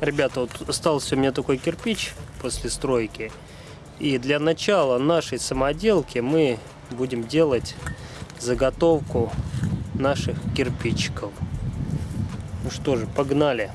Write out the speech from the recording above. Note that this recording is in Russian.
Ребята, вот остался у меня такой кирпич после стройки. И для начала нашей самоделки мы будем делать заготовку наших кирпичиков. Ну что же, погнали.